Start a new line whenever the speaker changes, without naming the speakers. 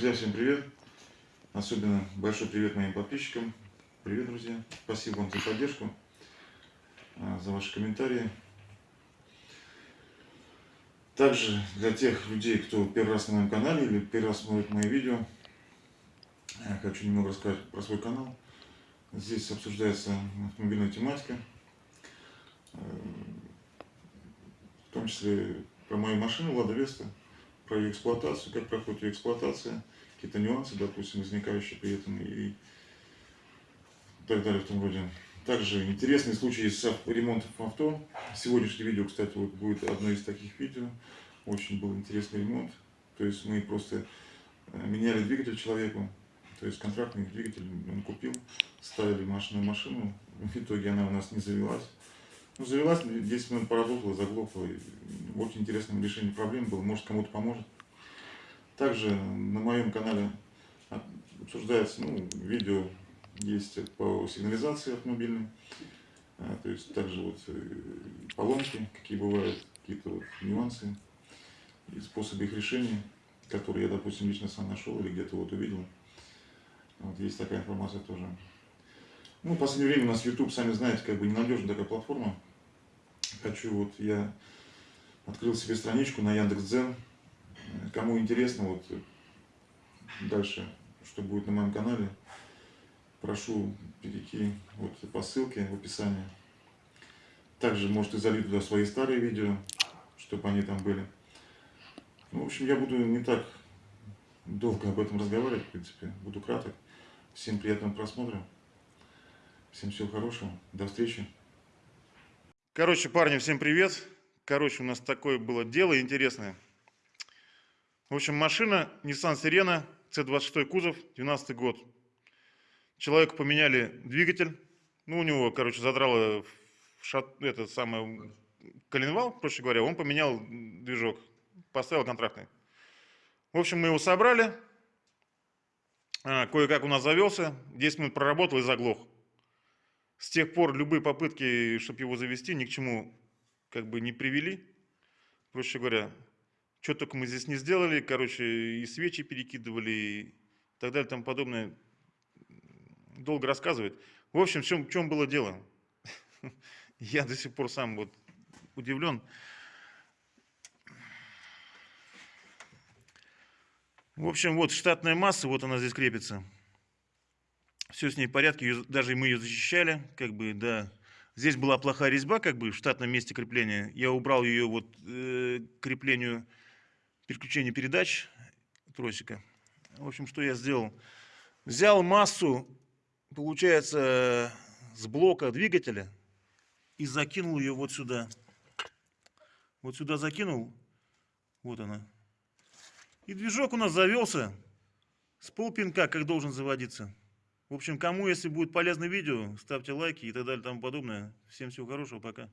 Друзья, всем привет! Особенно большой привет моим подписчикам. Привет, друзья! Спасибо вам за поддержку, а, за ваши комментарии. Также для тех людей, кто первый раз на моем канале или первый раз смотрит мои видео, я хочу немного рассказать про свой канал. Здесь обсуждается автомобильная тематика, э, в том числе про мою машину Лада Веста, про ее эксплуатацию, как проходит ее эксплуатация, какие-то нюансы, допустим, возникающие при этом и так далее в том роде. Также интересные случаи с ремонтом авто. Сегодняшнее видео, кстати, вот будет одно из таких видео. Очень был интересный ремонт. То есть мы просто э, меняли двигатель человеку. То есть контрактный двигатель он купил, ставили машину машину. В итоге она у нас не завелась. Ну, завелась, 10 минут поработала, заглохла. Очень интересным решением проблем было, может кому-то поможет. Также на моем канале обсуждается ну, видео есть по сигнализации автомобильной. А, то есть также вот э, поломки, какие бывают, какие-то вот нюансы и способы их решения, которые я, допустим, лично сам нашел или где-то вот увидел. Вот есть такая информация тоже. Ну, в последнее время у нас YouTube, сами знаете, как бы ненадежная такая платформа. Хочу вот я открыл себе страничку на Яндекс.Дзен. Кому интересно, вот дальше, что будет на моем канале, прошу перейти вот по ссылке в описании. Также можете залить туда свои старые видео, чтобы они там были. Ну, в общем, я буду не так долго об этом разговаривать, в принципе. Буду краток. Всем приятного просмотра. Всем всего хорошего. До встречи. Короче, парни, всем привет. Короче, у нас такое было дело интересное. В общем, машина Nissan Sirena, C26 кузов, 12 год. Человеку поменяли двигатель. Ну, у него, короче, задрало шат, это самое, коленвал, проще говоря. Он поменял движок, поставил контрактный. В общем, мы его собрали. А, кое-как у нас завелся. 10 минут проработал и заглох. Тех пор любые попытки, чтобы его завести, ни к чему как бы не привели. Проще говоря, что только мы здесь не сделали, короче, и свечи перекидывали, и так далее, тому подобное. Долго рассказывать. В общем, в чем, в чем было дело? Я до сих пор сам вот удивлен. В общем, вот штатная масса, вот она здесь крепится все с ней в порядке, ее, даже мы ее защищали, как бы, да. Здесь была плохая резьба, как бы, в штатном месте крепления. Я убрал ее вот э, креплению переключения передач тросика. В общем, что я сделал? Взял массу, получается, с блока двигателя и закинул ее вот сюда. Вот сюда закинул, вот она. И движок у нас завелся с полпинка, как должен заводиться. В общем, кому, если будет полезное видео, ставьте лайки и так далее и тому подобное. Всем всего хорошего, пока.